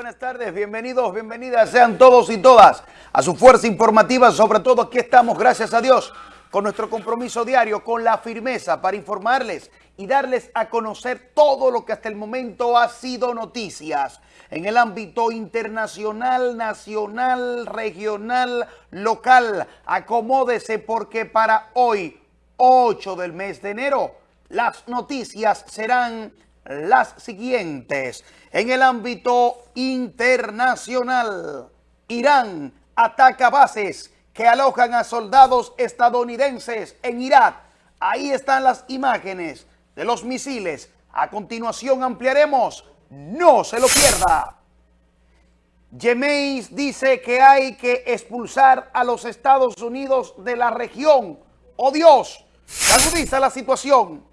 buenas tardes, bienvenidos, bienvenidas sean todos y todas a su fuerza informativa, sobre todo aquí estamos, gracias a Dios, con nuestro compromiso diario, con la firmeza para informarles y darles a conocer todo lo que hasta el momento ha sido noticias en el ámbito internacional, nacional, regional, local. Acomódese porque para hoy, 8 del mes de enero, las noticias serán las siguientes. En el ámbito internacional, Irán ataca bases que alojan a soldados estadounidenses en Irak. Ahí están las imágenes de los misiles. A continuación ampliaremos. No se lo pierda. Yemeis dice que hay que expulsar a los Estados Unidos de la región. ¡Oh Dios! Agudiza la situación.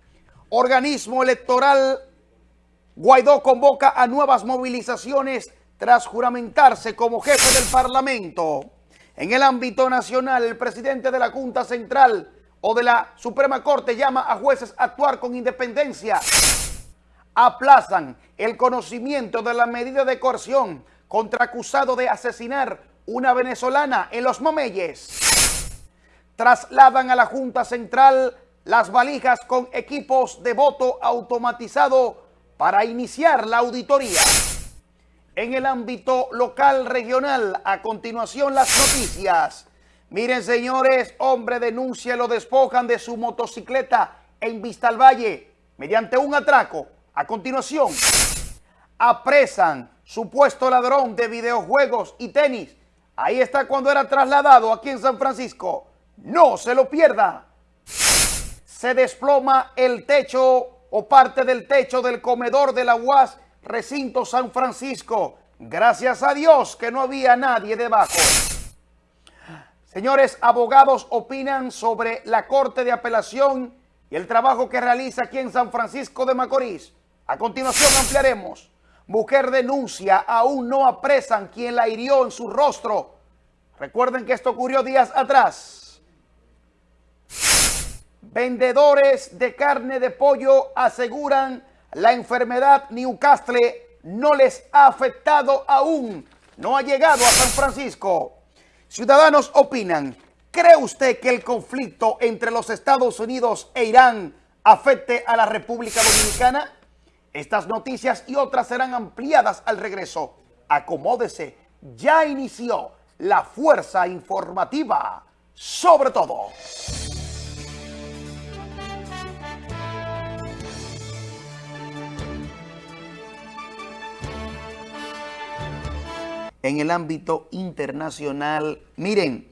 Organismo electoral Guaidó convoca a nuevas movilizaciones tras juramentarse como jefe del Parlamento. En el ámbito nacional, el presidente de la Junta Central o de la Suprema Corte llama a jueces a actuar con independencia. Aplazan el conocimiento de la medida de coerción contra acusado de asesinar una venezolana en Los Mameyes. Trasladan a la Junta Central las valijas con equipos de voto automatizado para iniciar la auditoría. En el ámbito local regional, a continuación las noticias. Miren señores, hombre denuncia lo despojan de su motocicleta en Vista al Valle mediante un atraco. A continuación, apresan supuesto ladrón de videojuegos y tenis. Ahí está cuando era trasladado aquí en San Francisco. No se lo pierda. Se desploma el techo o parte del techo del comedor de la UAS Recinto San Francisco. Gracias a Dios que no había nadie debajo. Señores, abogados opinan sobre la Corte de Apelación y el trabajo que realiza aquí en San Francisco de Macorís. A continuación ampliaremos. Mujer denuncia, aún no apresan quien la hirió en su rostro. Recuerden que esto ocurrió días atrás. Vendedores de carne de pollo aseguran la enfermedad Newcastle no les ha afectado aún. No ha llegado a San Francisco. Ciudadanos opinan, ¿cree usted que el conflicto entre los Estados Unidos e Irán afecte a la República Dominicana? Estas noticias y otras serán ampliadas al regreso. Acomódese, ya inició la fuerza informativa sobre todo. En el ámbito internacional. Miren,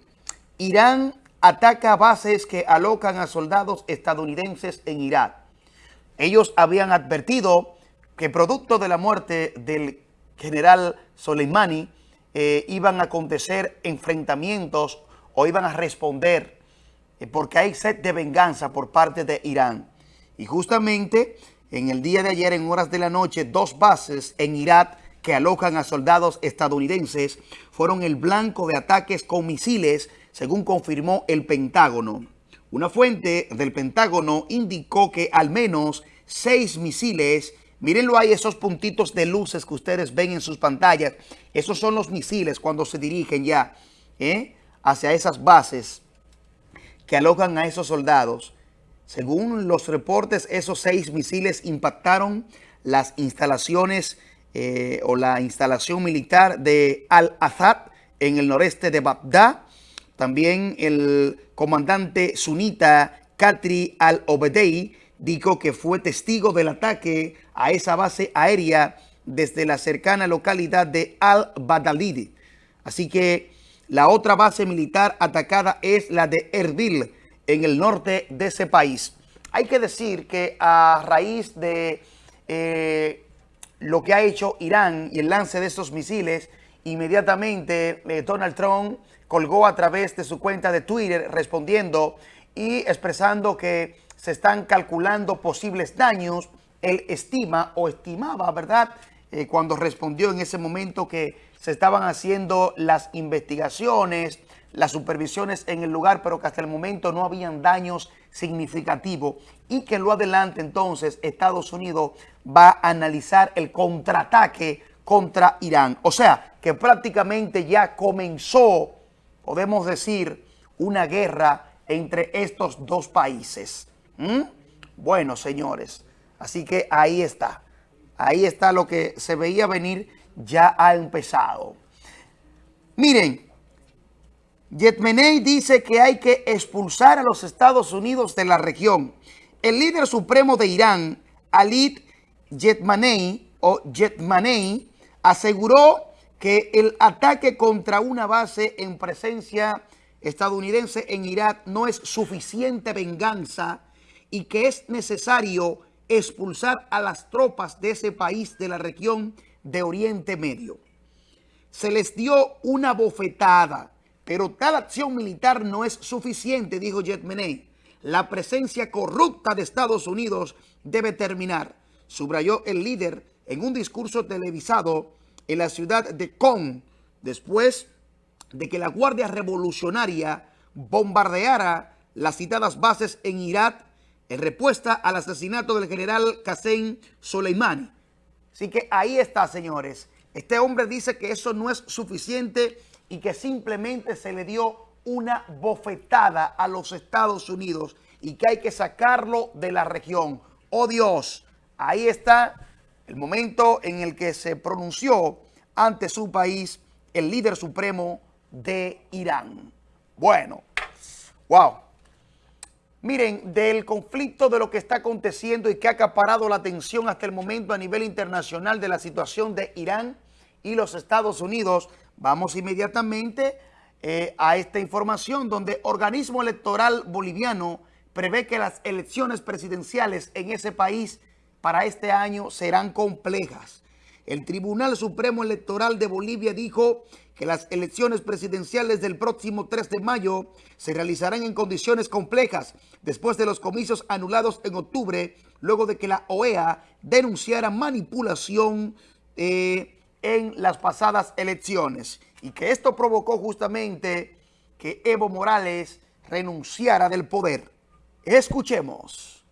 Irán ataca bases que alocan a soldados estadounidenses en Irak. Ellos habían advertido que producto de la muerte del general Soleimani eh, iban a acontecer enfrentamientos o iban a responder eh, porque hay sed de venganza por parte de Irán. Y justamente en el día de ayer, en horas de la noche, dos bases en Irak que alojan a soldados estadounidenses fueron el blanco de ataques con misiles, según confirmó el Pentágono. Una fuente del Pentágono indicó que al menos seis misiles, mírenlo ahí, esos puntitos de luces que ustedes ven en sus pantallas, esos son los misiles cuando se dirigen ya ¿eh? hacia esas bases que alojan a esos soldados. Según los reportes, esos seis misiles impactaron las instalaciones eh, o la instalación militar de Al-Assad en el noreste de Bagdad. También el comandante sunita Katri al-Obedei dijo que fue testigo del ataque a esa base aérea desde la cercana localidad de Al-Badalid. Así que la otra base militar atacada es la de Erbil, en el norte de ese país. Hay que decir que a raíz de eh, lo que ha hecho Irán y el lance de estos misiles, inmediatamente eh, Donald Trump colgó a través de su cuenta de Twitter respondiendo y expresando que se están calculando posibles daños. Él estima o estimaba, ¿verdad?, eh, cuando respondió en ese momento que se estaban haciendo las investigaciones, las supervisiones en el lugar, pero que hasta el momento no habían daños significativos y que lo adelante entonces Estados Unidos va a analizar el contraataque contra Irán. O sea, que prácticamente ya comenzó, podemos decir, una guerra entre estos dos países. ¿Mm? Bueno, señores, así que ahí está. Ahí está lo que se veía venir, ya ha empezado. Miren, Yetmenei dice que hay que expulsar a los Estados Unidos de la región. El líder supremo de Irán, Alit Yetmanei, o Yetmanei, aseguró que el ataque contra una base en presencia estadounidense en Irak no es suficiente venganza y que es necesario expulsar a las tropas de ese país de la región de Oriente Medio. Se les dio una bofetada, pero tal acción militar no es suficiente, dijo Jetmeney. La presencia corrupta de Estados Unidos debe terminar, subrayó el líder en un discurso televisado en la ciudad de Con, después de que la Guardia Revolucionaria bombardeara las citadas bases en Irak en respuesta al asesinato del general Qasem Soleimani. Así que ahí está, señores. Este hombre dice que eso no es suficiente y que simplemente se le dio una bofetada a los Estados Unidos y que hay que sacarlo de la región. ¡Oh Dios! Ahí está el momento en el que se pronunció ante su país el líder supremo de Irán. Bueno, wow. Miren, del conflicto de lo que está aconteciendo y que ha acaparado la atención hasta el momento a nivel internacional de la situación de Irán y los Estados Unidos, vamos inmediatamente eh, a esta información donde organismo electoral boliviano prevé que las elecciones presidenciales en ese país para este año serán complejas. El Tribunal Supremo Electoral de Bolivia dijo que las elecciones presidenciales del próximo 3 de mayo se realizarán en condiciones complejas después de los comicios anulados en octubre, luego de que la OEA denunciara manipulación eh, en las pasadas elecciones y que esto provocó justamente que Evo Morales renunciara del poder. Escuchemos.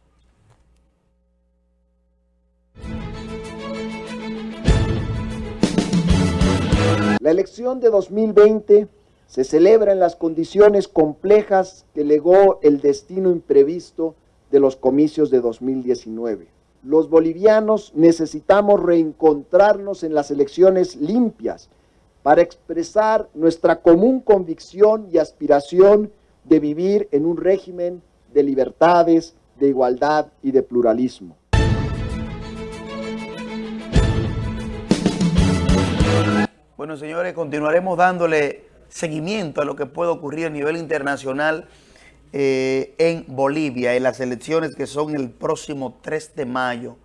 La elección de 2020 se celebra en las condiciones complejas que legó el destino imprevisto de los comicios de 2019. Los bolivianos necesitamos reencontrarnos en las elecciones limpias para expresar nuestra común convicción y aspiración de vivir en un régimen de libertades, de igualdad y de pluralismo. Bueno, señores, continuaremos dándole seguimiento a lo que puede ocurrir a nivel internacional eh, en Bolivia, en las elecciones que son el próximo 3 de mayo.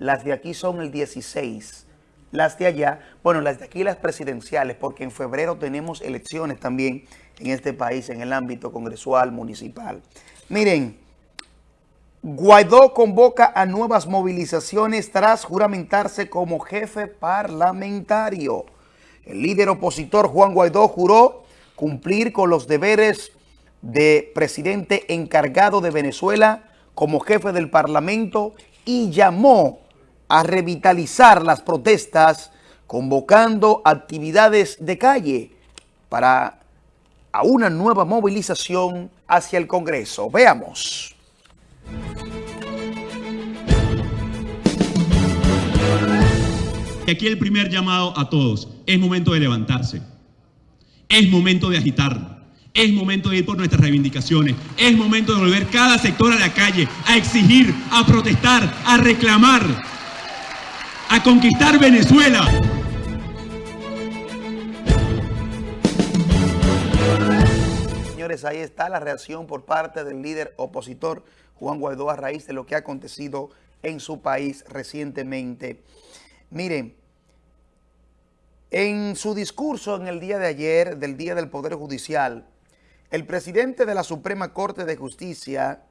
Las de aquí son el 16. Las de allá, bueno, las de aquí las presidenciales, porque en febrero tenemos elecciones también en este país, en el ámbito congresual, municipal. Miren, Guaidó convoca a nuevas movilizaciones tras juramentarse como jefe parlamentario. El líder opositor Juan Guaidó juró cumplir con los deberes de presidente encargado de Venezuela como jefe del Parlamento y llamó a revitalizar las protestas convocando actividades de calle para a una nueva movilización hacia el Congreso. Veamos. Aquí el primer llamado a todos. Es momento de levantarse. Es momento de agitar. Es momento de ir por nuestras reivindicaciones. Es momento de volver cada sector a la calle, a exigir, a protestar, a reclamar, a conquistar Venezuela. Señores, ahí está la reacción por parte del líder opositor Juan Guaidó a raíz de lo que ha acontecido en su país recientemente. Miren, en su discurso en el día de ayer, del Día del Poder Judicial, el presidente de la Suprema Corte de Justicia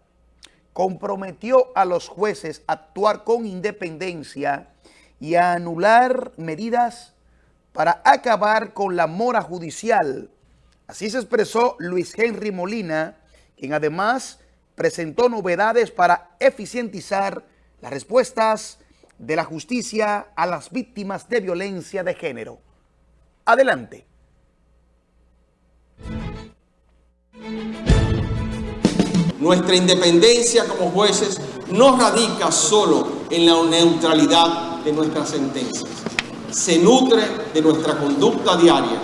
comprometió a los jueces a actuar con independencia y a anular medidas para acabar con la mora judicial. Así se expresó Luis Henry Molina, quien además presentó novedades para eficientizar las respuestas de la justicia a las víctimas de violencia de género. Adelante. Nuestra independencia como jueces no radica solo en la neutralidad de nuestras sentencias. Se nutre de nuestra conducta diaria,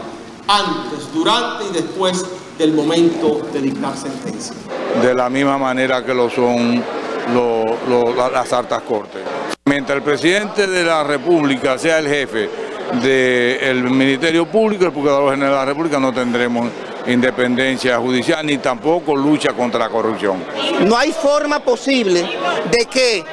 antes, durante y después del momento de dictar sentencia. De la misma manera que lo son las altas cortes. Mientras el presidente de la República sea el jefe del Ministerio Público, el Procurador General de la República, no tendremos independencia judicial ni tampoco lucha contra la corrupción. No hay forma posible de que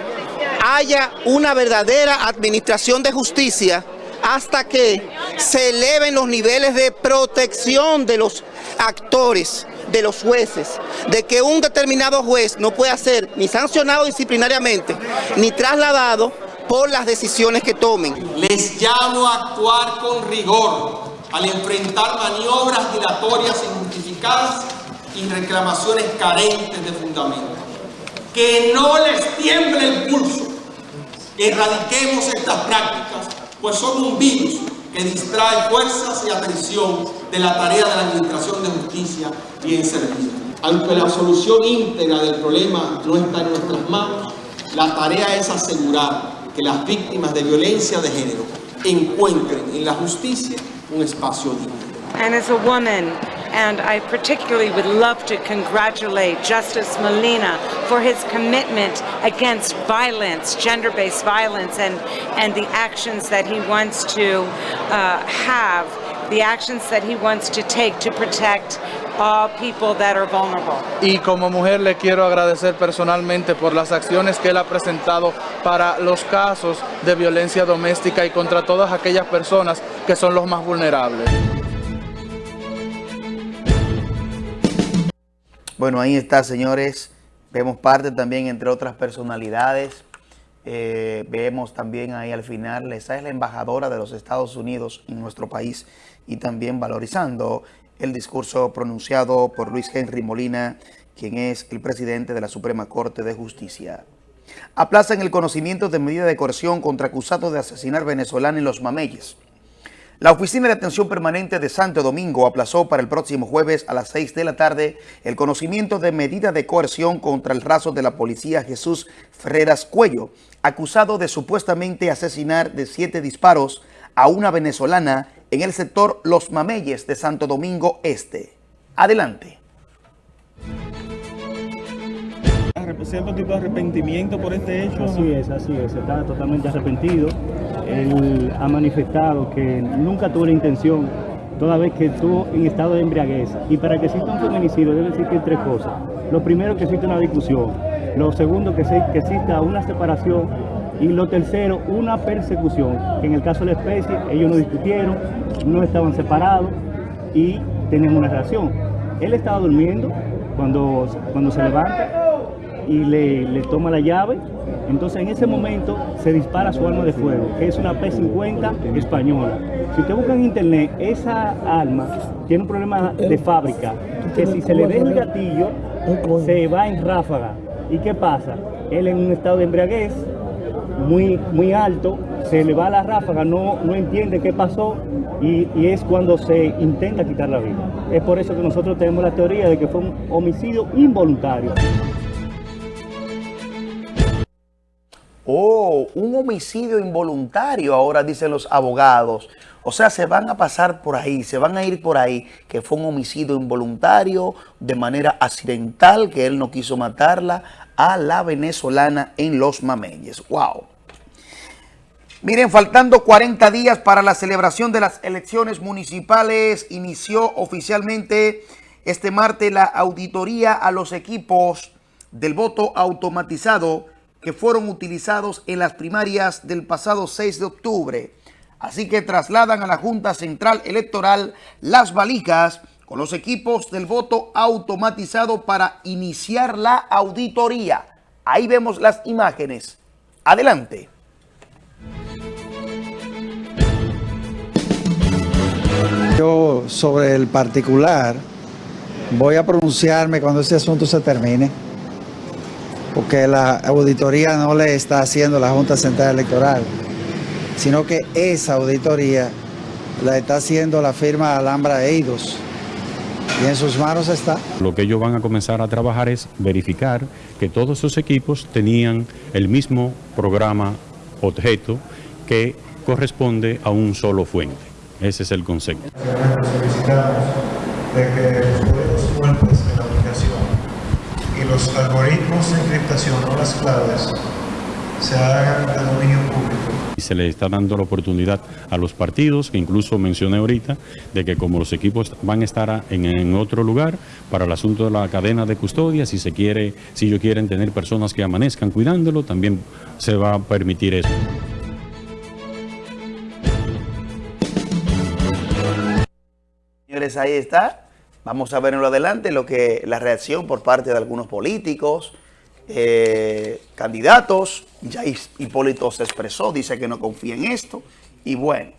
haya una verdadera administración de justicia hasta que se eleven los niveles de protección de los actores, de los jueces, de que un determinado juez no pueda ser ni sancionado disciplinariamente, ni trasladado por las decisiones que tomen. Les llamo a actuar con rigor al enfrentar maniobras dilatorias injustificadas y reclamaciones carentes de fundamento. Que no les tiemble el pulso, erradiquemos estas prácticas, pues son un virus que distrae fuerzas y atención de la tarea de la Administración de Justicia bien servida. Aunque la solución íntegra del problema no está en nuestras manos, la tarea es asegurar que las víctimas de violencia de género encuentren en la justicia un espacio digno. And as a woman, and I particularly would love to congratulate Justice Molina for his commitment against violence, gender-based violence, and, and the actions that he wants to uh, have, the actions that he wants to take to protect all people that are vulnerable. Y como mujer le quiero agradecer personalmente por las acciones que él ha presentado para los casos de violencia doméstica y contra todas aquellas personas que son los más vulnerables. Bueno, ahí está, señores. Vemos parte también, entre otras personalidades. Eh, vemos también ahí al final, esa es la embajadora de los Estados Unidos en nuestro país y también valorizando el discurso pronunciado por Luis Henry Molina, quien es el presidente de la Suprema Corte de Justicia. Aplazan el conocimiento de medida de coerción contra acusados de asesinar venezolano en Los Mameyes. La Oficina de Atención Permanente de Santo Domingo aplazó para el próximo jueves a las 6 de la tarde el conocimiento de medida de coerción contra el raso de la policía Jesús Ferreras Cuello, acusado de supuestamente asesinar de siete disparos a una venezolana en el sector Los Mameyes de Santo Domingo Este. Adelante. ¿Cierto tipo de arrepentimiento por este hecho? Así es, así es, está totalmente arrepentido. Él ha manifestado que nunca tuvo la intención, toda vez que estuvo en estado de embriaguez. Y para que exista un feminicidio debe existir tres cosas. Lo primero, que exista una discusión. Lo segundo, que, que exista una separación y lo tercero, una persecución, que en el caso de la especie ellos no discutieron, no estaban separados y tenían una relación. Él estaba durmiendo cuando, cuando se levanta y le, toma la llave, entonces en ese momento se dispara su arma de fuego, que es una P-50 española. Si usted busca en internet, esa arma tiene un problema de fábrica, que si se le deja el gatillo, se va en ráfaga. ¿Y qué pasa? Él en un estado de embriaguez, muy, muy alto, se le va la ráfaga, no, no entiende qué pasó y, y, es cuando se intenta quitar la vida. Es por eso que nosotros tenemos la teoría de que fue un homicidio involuntario. Oh, un homicidio involuntario, ahora dicen los abogados. O sea, se van a pasar por ahí, se van a ir por ahí, que fue un homicidio involuntario, de manera accidental, que él no quiso matarla, a la venezolana en Los Mameyes. ¡Wow! Miren, faltando 40 días para la celebración de las elecciones municipales, inició oficialmente este martes la auditoría a los equipos del voto automatizado que fueron utilizados en las primarias del pasado 6 de octubre. Así que trasladan a la Junta Central Electoral las valijas con los equipos del voto automatizado para iniciar la auditoría. Ahí vemos las imágenes. Adelante. Yo sobre el particular voy a pronunciarme cuando este asunto se termine. porque la auditoría no le está haciendo la Junta Central Electoral, sino que esa auditoría la está haciendo la firma Alhambra Eidos. Y en sus manos está. Lo que ellos van a comenzar a trabajar es verificar que todos sus equipos tenían el mismo programa objeto que corresponde a un solo fuente. Ese es el concepto. Solicitamos de que los códigos fuentes de la aplicación y los algoritmos de encriptación, no las claves, se hagan de dominio público. Y se le está dando la oportunidad a los partidos, que incluso mencioné ahorita, de que como los equipos van a estar en, otro lugar para el asunto de la cadena de custodia, si se quiere, si ellos quieren tener personas que amanezcan cuidándolo, también se va a permitir eso. Señores, ahí está. Vamos a ver en lo adelante lo que la reacción por parte de algunos políticos, eh, candidatos. Ya Hipólito se expresó, dice que no confía en esto. Y bueno,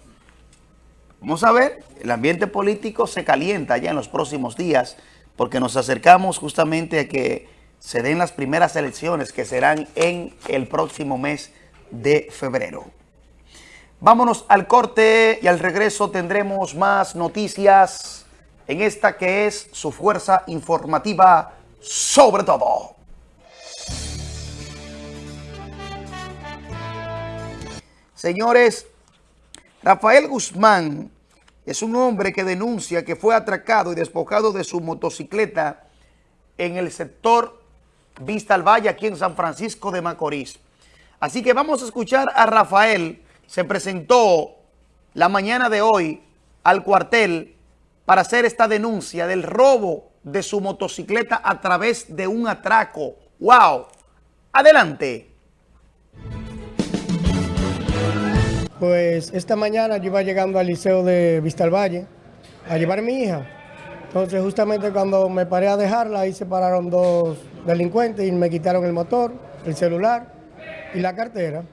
vamos a ver, el ambiente político se calienta ya en los próximos días porque nos acercamos justamente a que se den las primeras elecciones que serán en el próximo mes de febrero. Vámonos al corte y al regreso tendremos más noticias en esta que es su fuerza informativa sobre todo. Señores, Rafael Guzmán es un hombre que denuncia que fue atracado y despojado de su motocicleta en el sector Vista al Valle, aquí en San Francisco de Macorís. Así que vamos a escuchar a Rafael. Se presentó la mañana de hoy al cuartel para hacer esta denuncia del robo de su motocicleta a través de un atraco. ¡Wow! Adelante. Pues esta mañana yo iba llegando al liceo de Vista al Valle a llevar a mi hija. Entonces justamente cuando me paré a dejarla, ahí se pararon dos delincuentes y me quitaron el motor, el celular y la cartera.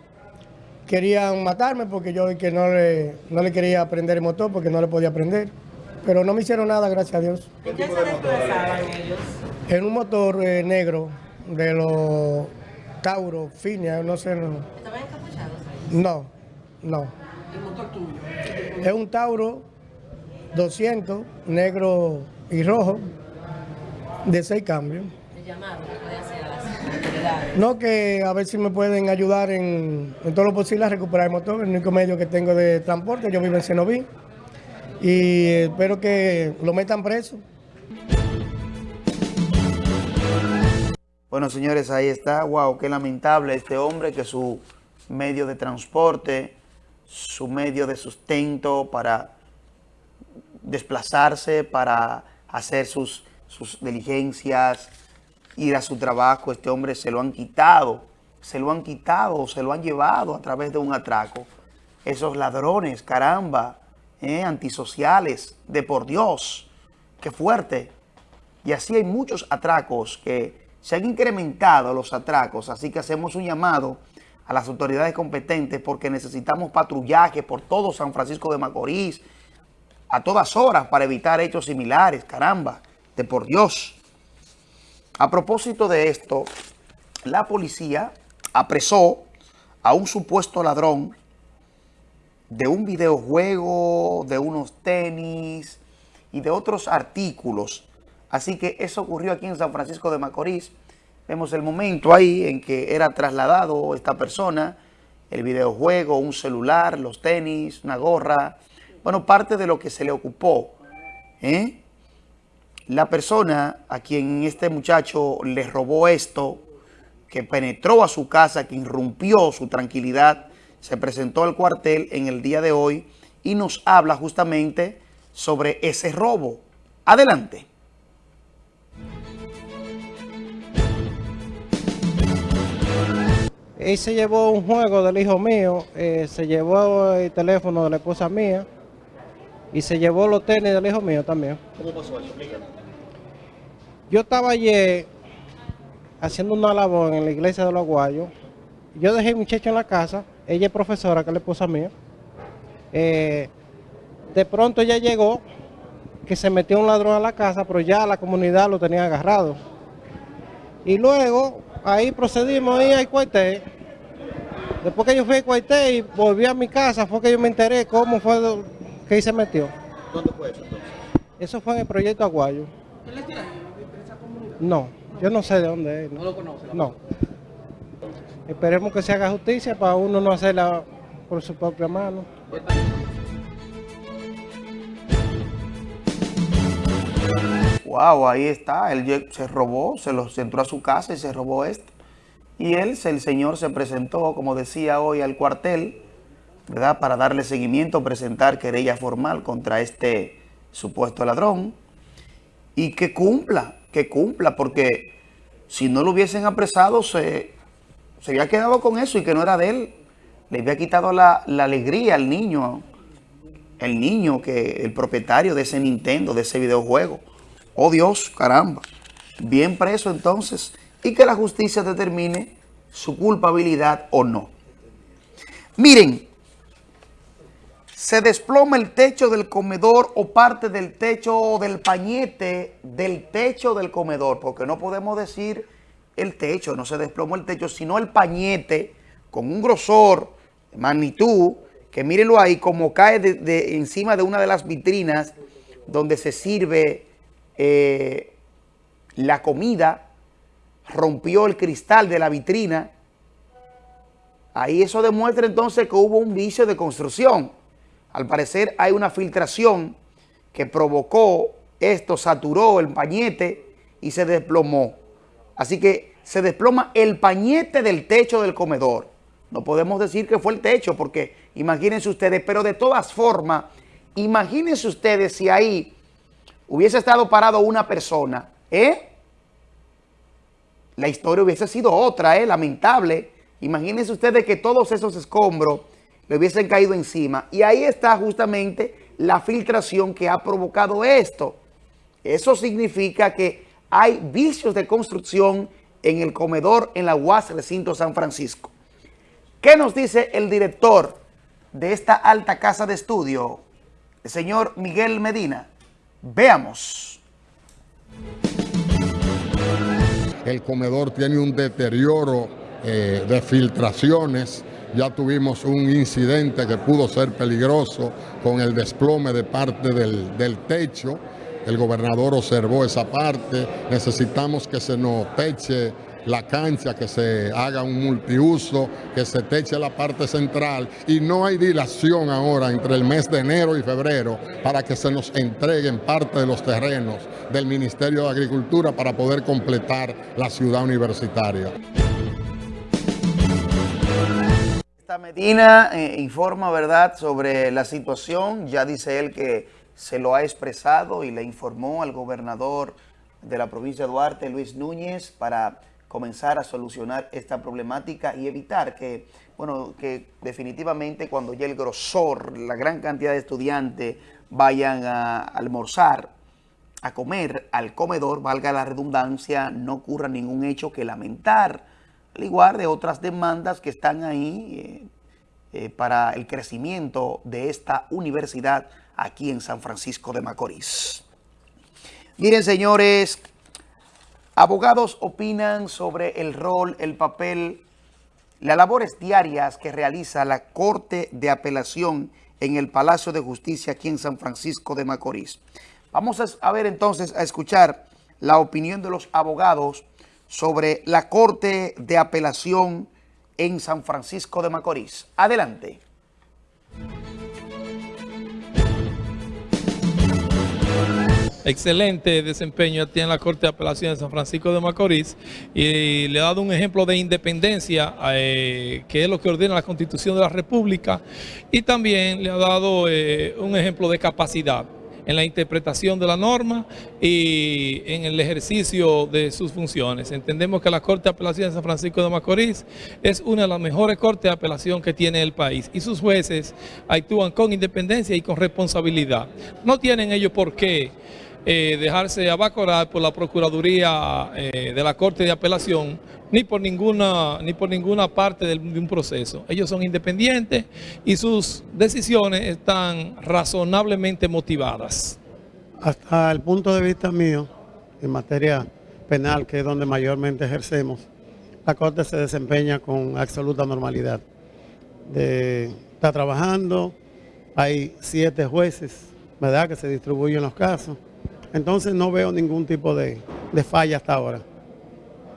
Querían matarme porque yo que no le, no le quería prender el motor porque no le podía prender. Pero no me hicieron nada, gracias a Dios. ¿En qué se desplazaban ellos? En un motor eh, negro de los Tauro, Finia, no sé. No. ¿Estaban encapuchados? No, no. ¿El motor tuyo? Es un Tauro 200, negro y rojo, de seis cambios. ¿Le llamaron? No, que a ver si me pueden ayudar en, en todo lo posible a recuperar el motor, el único medio que tengo de transporte, yo vivo en Cenoví, y espero que lo metan preso. Bueno, señores, ahí está. Wow, qué lamentable este hombre que su medio de transporte, su medio de sustento para desplazarse, para hacer sus, sus diligencias, ir a su trabajo, este hombre se lo han quitado, se lo han quitado, se lo han llevado a través de un atraco. Esos ladrones, caramba, eh, antisociales, de por Dios, qué fuerte. Y así hay muchos atracos que se han incrementado los atracos, así que hacemos un llamado las autoridades competentes porque necesitamos patrullaje por todo San Francisco de Macorís a todas horas para evitar hechos similares, caramba, de por Dios. A propósito de esto, la policía apresó a un supuesto ladrón de un videojuego, de unos tenis y de otros artículos. Así que eso ocurrió aquí en San Francisco de Macorís. Vemos el momento ahí en que era trasladado esta persona, el videojuego, un celular, los tenis, una gorra, bueno, parte de lo que se le ocupó. ¿eh? La persona a quien este muchacho le robó esto, que penetró a su casa, que irrumpió su tranquilidad, se presentó al cuartel en el día de hoy y nos habla justamente sobre ese robo. Adelante. Él se llevó un juego del hijo mío, eh, se llevó el teléfono de la esposa mía y se llevó los tenis del hijo mío también. ¿Cómo pasó eso? Explícame. Yo estaba ayer haciendo una labor en la iglesia de los Aguayos. Yo dejé a muchacho en la casa, ella es profesora, que es la esposa mía. Eh, de pronto ella llegó, que se metió un ladrón a la casa, pero ya la comunidad lo tenía agarrado. Y luego ahí procedimos ahí al cuartel. Después que yo fui al cuartel y volví a mi casa, fue que yo me enteré cómo fue que ahí se metió. ¿Dónde fue eso entonces? Eso fue en el proyecto Aguayo. No, yo no sé de dónde es. ¿No, lo conoce? No. Esperemos que se haga justicia para uno no hacerla por su propia mano. Wow, ahí está. Él se robó, se los entró a su casa y se robó esto. Y él, el señor se presentó, como decía hoy, al cuartel, ¿verdad? Para darle seguimiento, presentar querella formal contra este supuesto ladrón. Y que cumpla, que cumpla, porque si no lo hubiesen apresado, se, se había quedado con eso y que no era de él. Le había quitado la, la alegría al niño, el niño que el propietario de ese Nintendo, de ese videojuego. Oh Dios, caramba. Bien preso entonces y que la justicia determine su culpabilidad o no. Miren, se desploma el techo del comedor o parte del techo o del pañete del techo del comedor, porque no podemos decir el techo, no se desplomó el techo, sino el pañete con un grosor, magnitud, que mírenlo ahí, como cae de, de encima de una de las vitrinas donde se sirve eh, la comida, rompió el cristal de la vitrina. Ahí eso demuestra entonces que hubo un vicio de construcción. Al parecer hay una filtración que provocó esto, saturó el pañete y se desplomó. Así que se desploma el pañete del techo del comedor. No podemos decir que fue el techo porque imagínense ustedes, pero de todas formas, imagínense ustedes si ahí hubiese estado parado una persona, ¿eh? La historia hubiese sido otra, ¿eh? Lamentable. Imagínense ustedes que todos esos escombros le hubiesen caído encima. Y ahí está justamente la filtración que ha provocado esto. Eso significa que hay vicios de construcción en el comedor en la UAS Recinto San Francisco. ¿Qué nos dice el director de esta alta casa de estudio, el señor Miguel Medina? Veamos. El comedor tiene un deterioro eh, de filtraciones. Ya tuvimos un incidente que pudo ser peligroso con el desplome de parte del, del techo. El gobernador observó esa parte. Necesitamos que se nos teche la cancha, que se haga un multiuso, que se teche la parte central y no hay dilación ahora entre el mes de enero y febrero para que se nos entreguen parte de los terrenos del Ministerio de Agricultura para poder completar la ciudad universitaria. Esta Medina eh, informa, ¿verdad?, sobre la situación. Ya dice él que se lo ha expresado y le informó al gobernador de la provincia de Duarte, Luis Núñez, para comenzar a solucionar esta problemática y evitar que, bueno, que definitivamente cuando ya el grosor, la gran cantidad de estudiantes vayan a almorzar, a comer al comedor, valga la redundancia, no ocurra ningún hecho que lamentar, al igual de otras demandas que están ahí eh, eh, para el crecimiento de esta universidad aquí en San Francisco de Macorís. Miren, señores, abogados opinan sobre el rol, el papel, las labores diarias que realiza la Corte de Apelación en el Palacio de Justicia aquí en San Francisco de Macorís. Vamos a, ver entonces, a escuchar la opinión de los abogados sobre la Corte de Apelación en San Francisco de Macorís. Adelante. Excelente desempeño tiene la Corte de Apelación de San Francisco de Macorís y le ha dado un ejemplo de independencia eh, que es lo que ordena la Constitución de la República y también le ha dado eh, un ejemplo de capacidad en la interpretación de la norma y en el ejercicio de sus funciones. Entendemos que la Corte de Apelación de San Francisco de Macorís es una de las mejores cortes de apelación que tiene el país y sus jueces actúan con independencia y con responsabilidad. No tienen ellos por qué eh, dejarse abacorar por la Procuraduría eh, de la Corte de Apelación ni por ninguna, ni por ninguna parte de un proceso. Ellos son independientes y sus decisiones están razonablemente motivadas. Hasta el punto de vista mío, en materia penal, que es donde mayormente ejercemos, la Corte se desempeña con absoluta normalidad. Está trabajando, hay siete jueces, ¿verdad?, que se distribuyen los casos. Entonces no veo ningún tipo de, de falla hasta ahora,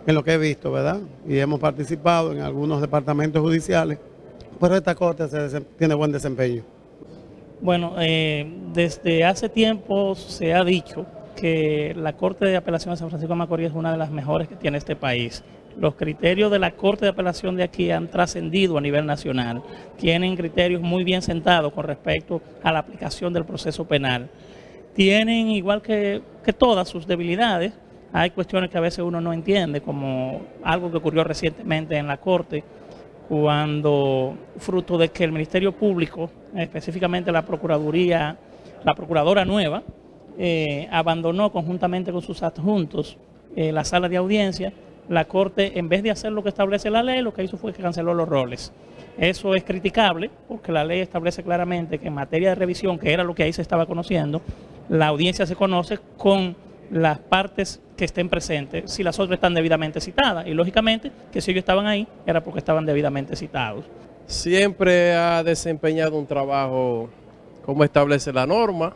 en lo que he visto, ¿verdad? Y hemos participado en algunos departamentos judiciales, pero esta Corte tiene buen desempeño. Bueno, eh, desde hace tiempo se ha dicho que la Corte de Apelación de San Francisco de Macorís es una de las mejores que tiene este país. Los criterios de la Corte de Apelación de aquí han trascendido a nivel nacional. Tienen criterios muy bien sentados con respecto a la aplicación del proceso penal. Tienen, igual que, todas sus debilidades, hay cuestiones que a veces uno no entiende, como algo que ocurrió recientemente en la Corte, cuando fruto de que el Ministerio Público, específicamente la Procuraduría, la Procuradora nueva, eh, abandonó conjuntamente con sus adjuntos eh, la sala de audiencia, la Corte, en vez de hacer lo que establece la ley, lo que hizo fue que canceló los roles. Eso es criticable porque la ley establece claramente que en materia de revisión, que era lo que ahí se estaba conociendo, la audiencia se conoce con las partes que estén presentes, si las otras están debidamente citadas. Y lógicamente que si ellos estaban ahí era porque estaban debidamente citados. Siempre ha desempeñado un trabajo como establece la norma,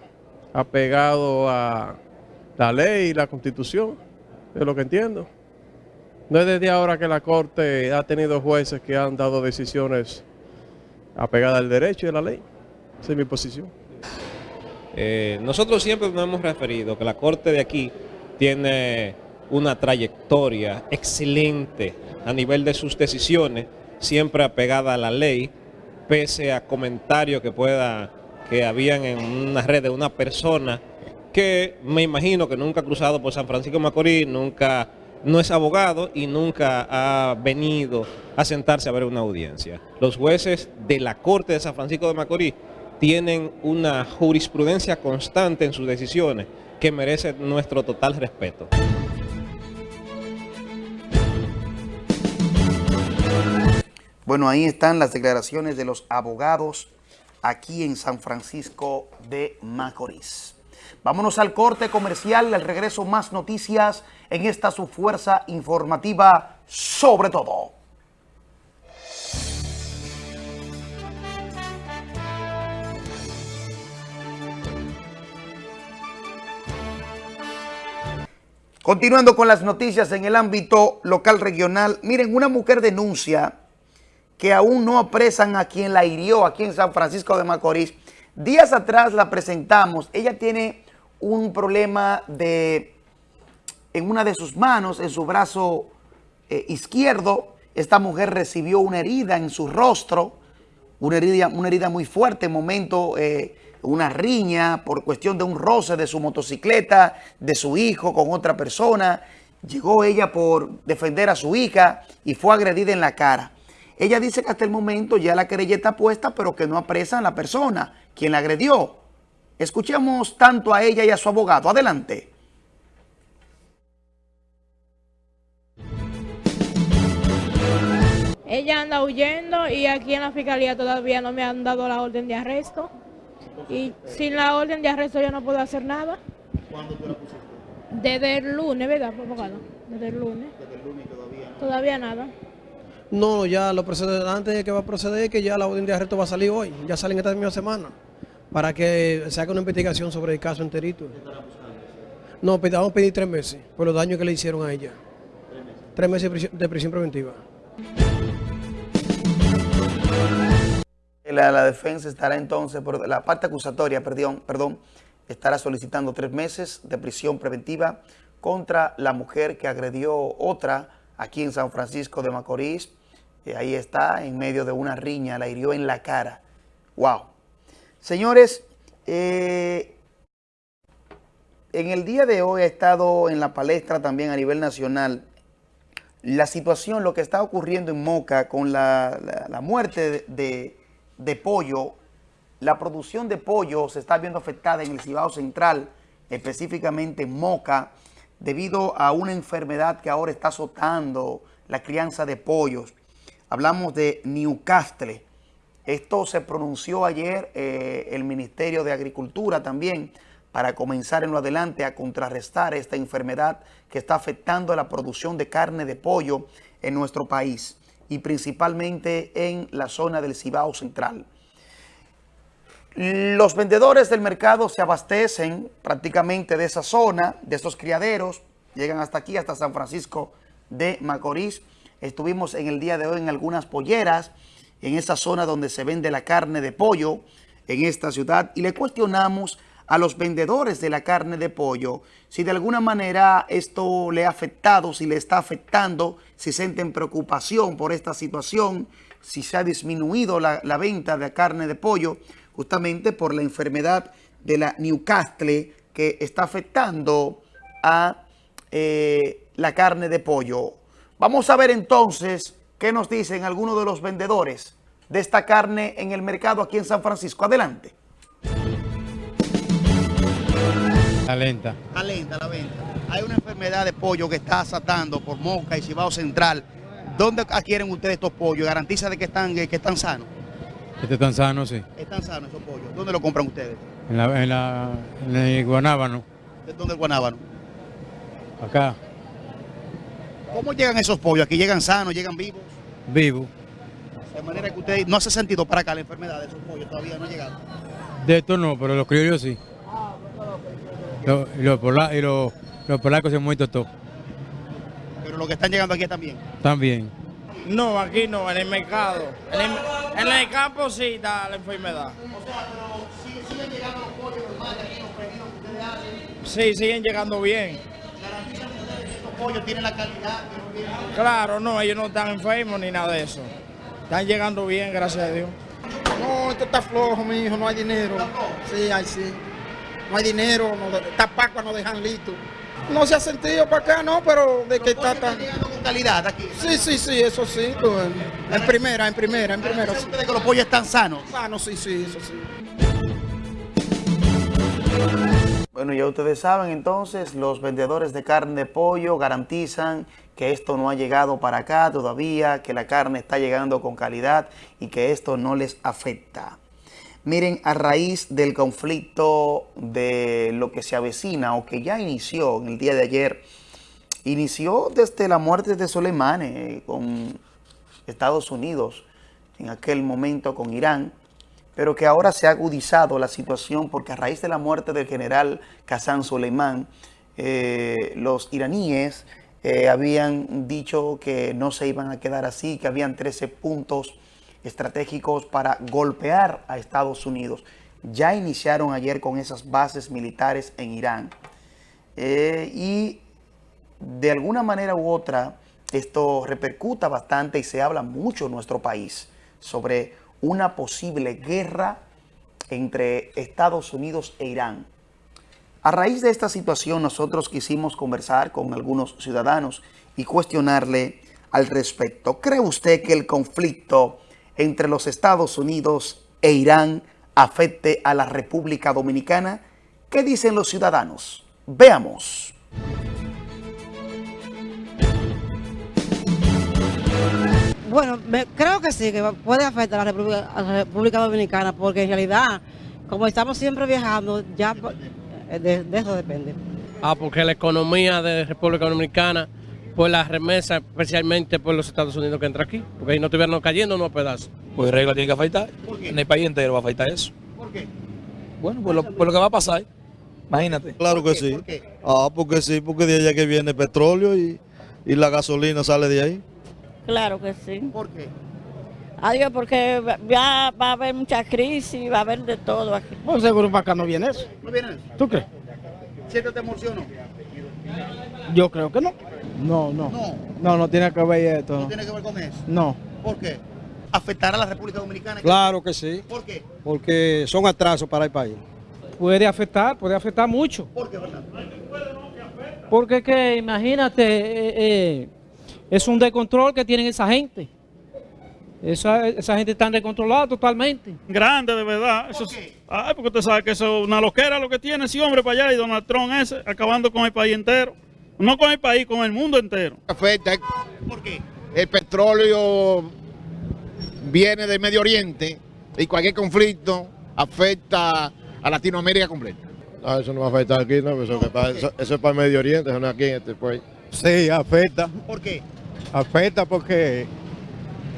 apegado a la ley y la constitución, es lo que entiendo. No es desde ahora que la Corte ha tenido jueces que han dado decisiones apegadas al derecho y a la ley. Esa es mi posición. Eh, nosotros siempre nos hemos referido que la Corte de aquí tiene una trayectoria excelente a nivel de sus decisiones, siempre apegada a la ley, pese a comentarios que pueda que habían en una red de una persona que me imagino que nunca ha cruzado por San Francisco Macorís, nunca no es abogado y nunca ha venido a sentarse a ver una audiencia. Los jueces de la Corte de San Francisco de Macorís tienen una jurisprudencia constante en sus decisiones que merece nuestro total respeto. Bueno, ahí están las declaraciones de los abogados aquí en San Francisco de Macorís. Vámonos al corte comercial, al regreso más noticias en esta su fuerza informativa sobre todo. Continuando con las noticias en el ámbito local regional, miren, una mujer denuncia que aún no apresan a quien la hirió aquí en San Francisco de Macorís. Días atrás la presentamos, ella tiene un problema de en una de sus manos, en su brazo eh, izquierdo. Esta mujer recibió una herida en su rostro, una herida, una herida muy fuerte, momento, eh, una riña por cuestión de un roce de su motocicleta, de su hijo con otra persona. Llegó ella por defender a su hija y fue agredida en la cara. Ella dice que hasta el momento ya la querella está puesta, pero que no apresan a la persona quien la agredió. Escuchemos tanto a ella y a su abogado. Adelante. Ella anda huyendo y aquí en la fiscalía todavía no me han dado la orden de arresto. Y sin la orden de arresto yo no puedo hacer nada. ¿Cuándo tú la pusiste? Desde el lunes, ¿verdad, abogado? Desde el lunes. Desde el lunes todavía. Todavía nada. No, ya lo procede, antes que va a proceder que ya la orden de arresto va a salir hoy, ya sale en esta misma semana, para que se haga una investigación sobre el caso enterito. No, pid- vamos a pedir tres meses por los daños que le hicieron a ella. Tres meses de de prisión preventiva. La, defensa estará entonces, la parte acusatoria, perdón, perdón, estará solicitando tres meses de prisión preventiva contra la mujer que agredió otra aquí en San Francisco de Macorís. Eh, ahí está, en medio de una riña, la hirió en la cara. ¡Wow! Señores, eh, en el día de hoy ha estado en la palestra también a nivel nacional la situación, lo que está ocurriendo en Moca con la, la- muerte de- de pollo, la producción de pollo se está viendo afectada en el Cibao Central, específicamente en Moca, debido a una enfermedad que ahora está azotando la crianza de pollos. Hablamos de Newcastle. Esto se pronunció ayer eh, el Ministerio de Agricultura también para comenzar en lo adelante a contrarrestar esta enfermedad que está afectando a la producción de carne de pollo en nuestro país y principalmente en la zona del Cibao Central. Los vendedores del mercado se abastecen prácticamente de esa zona, de esos criaderos, llegan hasta aquí, hasta San Francisco de Macorís. Estuvimos en el día de hoy en algunas polleras, en esa zona donde se vende la carne de pollo en esta ciudad y le cuestionamos a los vendedores de la carne de pollo si de alguna manera esto le ha afectado, si le está afectando, si sienten preocupación por esta situación, si se ha disminuido la, la venta de carne de pollo justamente por la enfermedad de la Newcastle que está afectando a eh, la carne de pollo. Vamos a ver entonces qué nos dicen algunos de los vendedores de esta carne en el mercado aquí en San Francisco. Adelante. La lenta. Está lenta la venta. Hay una enfermedad de pollo que está asatando por Moca y Cibao Central. ¿Dónde adquieren ustedes estos pollos? ¿Garantiza de que están, que están sanos? Este tan sano, sí. Están sanos esos pollos. ¿Dónde lo compran ustedes? En, la, en, la, en el Guanábano. ¿De dónde el Guanábano? Acá. ¿Cómo llegan esos pollos? ¿Aquí llegan sanos, llegan vivos? Vivo. De manera que usted no hace sentido para acá la enfermedad de esos pollos, todavía no ha llegado. De estos no, pero los criollos sí. Los, y los, pola, y los, los polacos se han muerto todos. Pero los que están llegando aquí también. También. No, aquí no, en el mercado. En el, en el campo sí está la enfermedad. ¿Siguen llegando los pollos normales aquí, los pedidos que ustedes hacen? Sí, siguen llegando bien. ¿Garantizan ustedes que estos pollos tienen la calidad que tienen? Claro, no, ellos no están enfermos ni nada de eso. Están llegando bien, gracias a Dios. No, esto está flojo, mi hijo, no hay dinero. Sí, ay, sí. No hay dinero, no, está pacua, no dejan listo. No se ha sentido para acá, no, pero de que está tan... llegando con calidad aquí? Sí, sí, sí, eso sí. en- en primera, en primera, en primera. sí. que los pollos están sanos? Sanos, sí, sí, eso sí. Bueno, ya ustedes saben entonces, los vendedores de carne de pollo garantizan que esto no ha llegado para acá todavía, que la carne está llegando con calidad y que esto no les afecta. Miren, a raíz del conflicto de lo que se avecina o que ya inició en el día de ayer, inició desde la muerte de Soleimani con Estados Unidos, en aquel momento con Irán, pero que ahora se ha agudizado la situación porque a raíz de la muerte del general Qasem Soleimán, eh, los iraníes eh, habían dicho que no se iban a quedar así, que habían 13 puntos estratégicos para golpear a Estados Unidos. Ya iniciaron ayer con esas bases militares en Irán. Eh, y de alguna manera u otra, esto repercuta bastante y se habla mucho en nuestro país sobre una posible guerra entre Estados Unidos e Irán. A raíz de esta situación, nosotros quisimos conversar con algunos ciudadanos y cuestionarle al respecto. ¿Cree usted que el conflicto entre los Estados Unidos e Irán afecte a la República Dominicana? ¿Qué dicen los ciudadanos? Veamos. Bueno, me- creo que sí, que puede afectar a la, República, a la República Dominicana, porque en realidad, como estamos siempre viajando, ya eh, de, de eso depende. Ah, porque la economía de República Dominicana, por las remesas, especialmente por los Estados Unidos que entra aquí, porque ahí no estuvieran cayendo unos pedazos. Pues regla tiene que afectar. En el país entero va a afectar eso. ¿Por qué? Bueno, por lo, por lo que va a pasar. Imagínate. Claro que sí. Ah, porque sí, porque de allá que viene el petróleo y, y la gasolina sale de ahí. Claro que sí. ¿Por qué? Adiós, porque ya va a haber mucha crisis, va a haber de todo aquí. Pues seguro para acá no viene eso. ¿No viene eso? ¿Tú crees? ¿Siéntete emocionó? Yo creo que no. No, no. No. No, no tiene que ver esto. ¿No No. tiene que ver con eso? No. ¿Por qué? ¿Afectará a la República Dominicana? Claro que sí. ¿Por qué? Porque son atrasos para el país. Puede afectar, puede afectar mucho. ¿Por qué, verdad? Porque que, imagínate, eh, eh, es un descontrol que tienen esa gente. Esa, esa gente está descontrolada totalmente. Grande, de verdad. Eso es- Ay, porque usted sabe que eso es una loquera lo que tiene ese hombre para allá y Donald Trump ese, acabando con el país entero. No con el país, con el mundo entero. Afecta. ¿Por qué? El petróleo viene del Medio Oriente y cualquier conflicto afecta a Latinoamérica completa. No, eso no va a afectar aquí, no, eso, que para- eso- eso es para el Medio Oriente, eso no es aquí en este país. Sí, afecta. ¿Por qué? Afecta porque,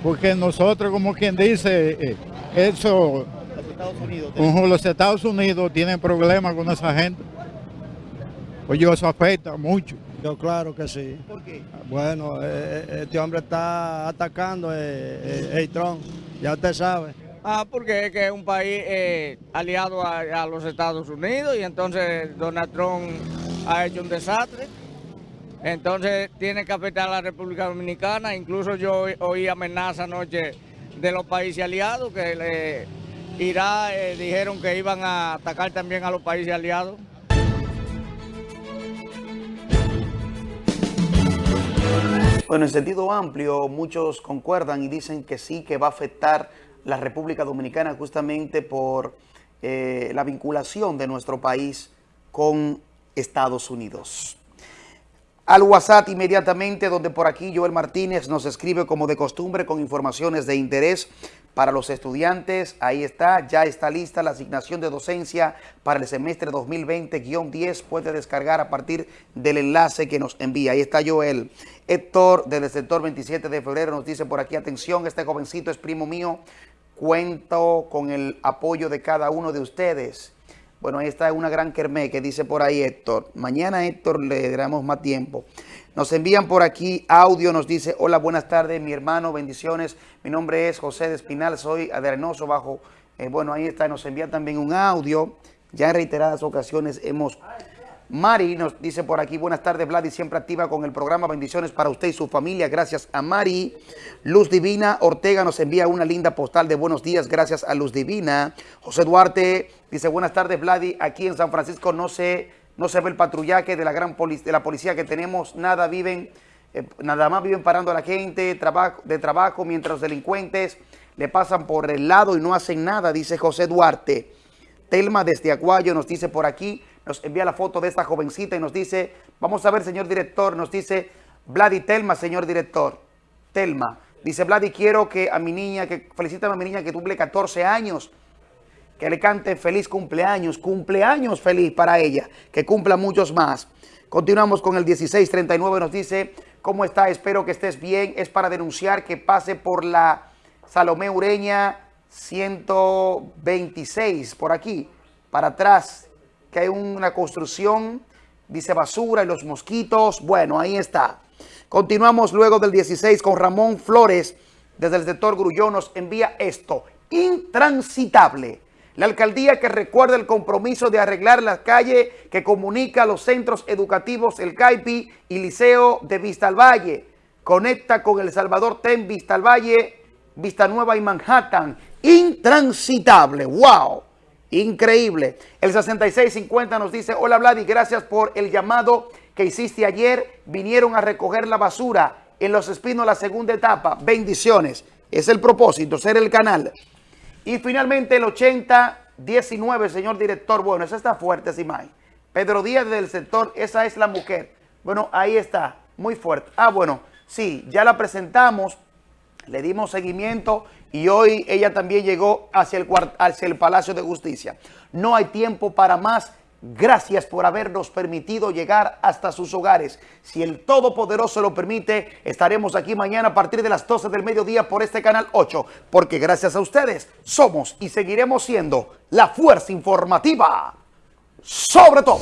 porque nosotros, como quien dice, eh, eso, Los Estados Unidos. ujú, los Estados Unidos tienen problemas con esa gente. Oye, eso afecta mucho. Yo claro que sí. ¿Por qué? Bueno, eh, eh, este hombre está atacando eh, eh, a Trump, ya usted sabe. Ah, porque es que es un país eh, aliado a, a los Estados Unidos y entonces Donald Trump ha hecho un desastre. Entonces tiene que afectar a la República Dominicana. Incluso yo oí- oí amenaza anoche de los países aliados que eh, dijeron que iban a atacar también a los países aliados. Bueno, en sentido amplio, muchos concuerdan y dicen que sí, que va a afectar la República Dominicana justamente por eh, la vinculación de nuestro país con Estados Unidos. Al WhatsApp inmediatamente, donde por aquí Joel Martínez nos escribe como de costumbre con informaciones de interés para los estudiantes. Ahí está, ya está lista la asignación de docencia para el semestre 2020-10. Puede descargar a partir del enlace que nos envía. Ahí está Joel. Héctor, desde el sector 27 de febrero, nos dice por aquí, atención, este jovencito es primo mío. Cuento con el apoyo de cada uno de ustedes. Bueno, ahí está una gran kermé que dice por ahí Héctor. Mañana Héctor le daremos más tiempo. Nos envían por aquí audio, nos dice, hola, buenas tardes, mi hermano, bendiciones. Mi nombre es José de Espinal, soy aderenoso bajo. eh, bueno, ahí está, nos envía también un audio. Ya en reiteradas ocasiones hemos... Mari nos dice por aquí, buenas tardes, Vladi, siempre activa con el programa. Bendiciones para usted y su familia. Gracias a Mari. Luz Divina Ortega nos envía una linda postal de buenos días. Gracias a Luz Divina. José Duarte dice, buenas tardes, Vladi. Aquí en San Francisco no se, no se ve el patrullaje de la gran poli- de la policía que tenemos. Nada viven, eh, nada más viven parando a la gente de trabajo mientras los delincuentes le pasan por el lado y no hacen nada, dice José Duarte. Telma desde Aguayo nos dice por aquí, nos envía la foto de esta jovencita y nos dice, vamos a ver, señor director, nos dice, Vladi Telma, señor director, Telma. Dice, Vladi, quiero que a mi niña, que felicítame a mi niña que cumple 14 años, que le cante feliz cumpleaños, cumpleaños feliz para ella, que cumpla muchos más. Continuamos con el 1639, nos dice, ¿cómo está? Espero que estés bien. Es para denunciar que pase por la Salomé Ureña 126, por aquí, para atrás, que hay una construcción, dice basura y los mosquitos. Bueno, ahí está. Continuamos luego del 16 con Ramón Flores, desde el sector Grullón, nos envía esto, intransitable. La alcaldía que recuerda el compromiso de arreglar la calle que comunica los centros educativos El Caipi y Liceo de Vista al Valle. Conecta con El Salvador Ten, Vista al Valle, Vista Nueva y Manhattan. Intransitable. ¡Wow! Increíble. El 6650 nos dice, hola Vladi, gracias por el llamado que hiciste ayer. Vinieron a recoger la basura en Los Espinos la segunda etapa. Bendiciones. Es el propósito, ser el canal. Y finalmente el 8019, señor director. Bueno, esa está fuerte, Simay. Pedro Díaz del sector, esa es la mujer. Bueno, ahí está, muy fuerte. Ah, bueno, sí, ya la presentamos, le dimos seguimiento y hoy ella también llegó hacia el, hacia el Palacio de Justicia. No hay tiempo para más. Gracias por habernos permitido llegar hasta sus hogares. Si el Todopoderoso lo permite, estaremos aquí mañana a partir de las 12 del mediodía por este canal 8, porque gracias a ustedes somos y seguiremos siendo la fuerza informativa sobre todo.